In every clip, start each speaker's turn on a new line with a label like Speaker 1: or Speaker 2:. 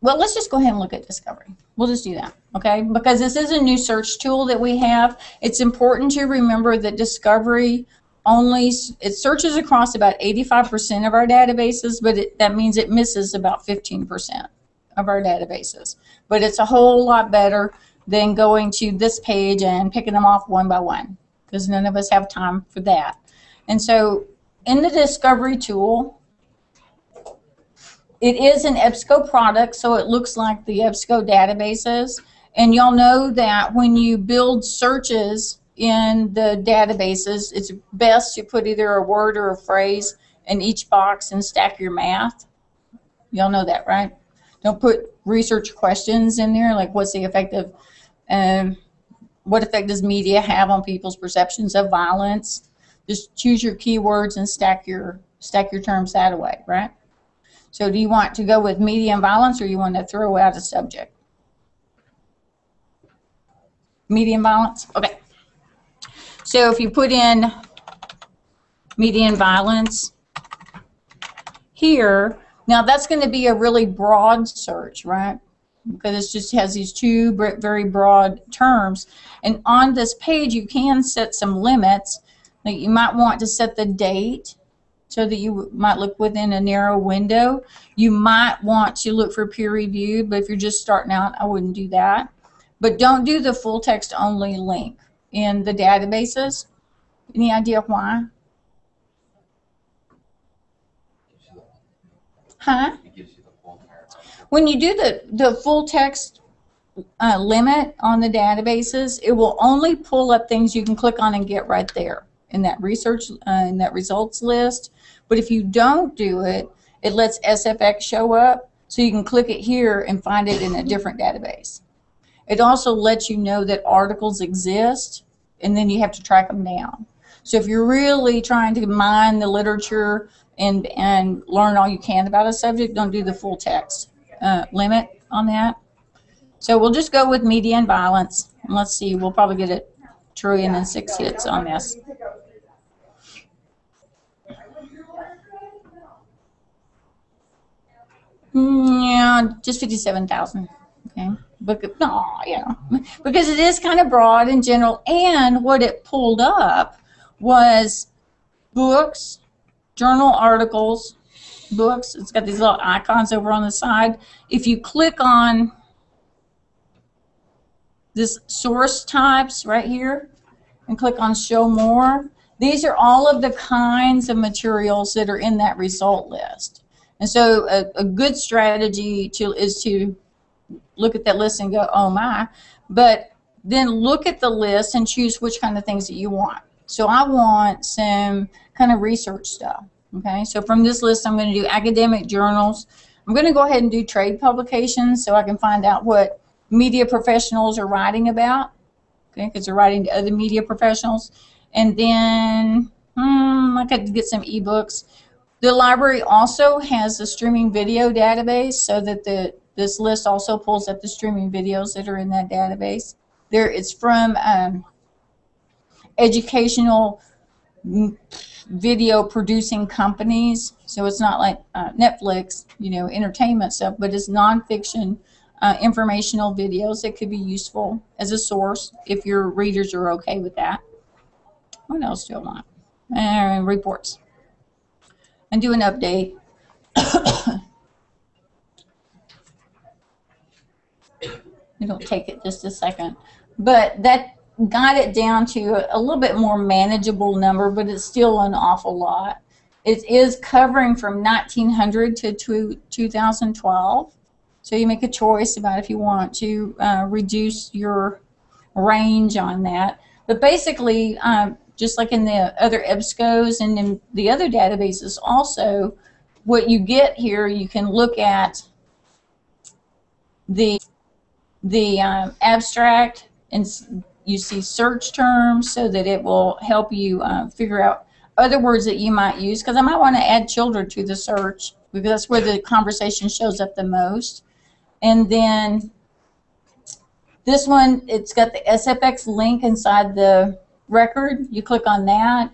Speaker 1: well, let's just go ahead and look at discovery. We'll just do that, okay? Because this is a new search tool that we have. It's important to remember that discovery only, it searches across about 85% of our databases, but it, that means it misses about 15% of our databases. But it's a whole lot better than going to this page and picking them off one by one, because none of us have time for that. And so in the discovery tool, it is an EBSCO product, so it looks like the EBSCO databases. And you'll know that when you build searches in the databases, it's best to put either a word or a phrase in each box and stack your math. Y'all know that, right? Don't put research questions in there, like what's the effect of, um, what effect does media have on people's perceptions of violence? Just choose your keywords and stack your stack your terms that way, right? So do you want to go with media violence or you want to throw out a subject? Media violence? Okay. So if you put in media violence here, now that's going to be a really broad search, right? Because it just has these two very broad terms. And on this page, you can set some limits. Like you might want to set the date so that you might look within a narrow window. You might want to look for peer review, but if you're just starting out, I wouldn't do that. But don't do the full text only link in the databases. Any idea why? Huh? When you do the, the full text uh, limit on the databases, it will only pull up things you can click on and get right there in that research, uh, in that results list. But if you don't do it, it lets SFX show up so you can click it here and find it in a different database. It also lets you know that articles exist and then you have to track them down. So if you're really trying to mine the literature and, and learn all you can about a subject, don't do the full text uh, limit on that. So we'll just go with media and violence. And let's see, we'll probably get a trillion and six hits on this. Yeah, just 57,000. Okay. But, no, yeah. Because it is kind of broad in general. And what it pulled up was books, journal articles, books. It's got these little icons over on the side. If you click on this source types right here and click on show more, these are all of the kinds of materials that are in that result list. And so a, a good strategy to is to look at that list and go, oh my, but then look at the list and choose which kind of things that you want. So I want some kind of research stuff. Okay, so from this list, I'm going to do academic journals. I'm going to go ahead and do trade publications so I can find out what media professionals are writing about. Okay, because they're writing to other media professionals. And then hmm, I could get some ebooks. The library also has a streaming video database so that the this list also pulls up the streaming videos that are in that database. There, it's from um, educational video producing companies. So it's not like uh, Netflix, you know, entertainment stuff, but it's nonfiction uh, informational videos that could be useful as a source if your readers are okay with that. What else do I want? And reports and do an update. It'll take it just a second. But that got it down to a little bit more manageable number, but it's still an awful lot. It is covering from 1900 to 2012. So you make a choice about if you want to uh, reduce your range on that. But basically, um, just like in the other EBSCOs and in the other databases also, what you get here, you can look at the, the um, abstract and you see search terms so that it will help you uh, figure out other words that you might use because I might want to add children to the search because that's where the conversation shows up the most. And then this one, it's got the SFX link inside the record. You click on that,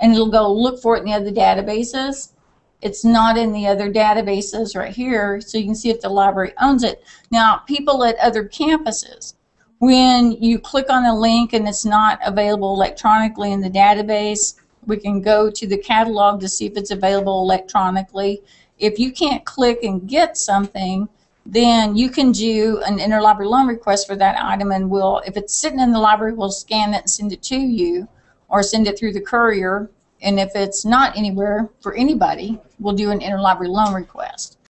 Speaker 1: and it'll go look for it in the other databases. it's not in the other databases right here, so you can see if the library owns it. Now, people at other campuses, when you click on a link and it's not available electronically in the database, we can go to the catalog to see if it's available electronically. If you can't click and get something, then you can do an interlibrary loan request for that item and we'll, if it's sitting in the library, we'll scan it and send it to you or send it through the courier. And if it's not anywhere for anybody, we'll do an interlibrary loan request.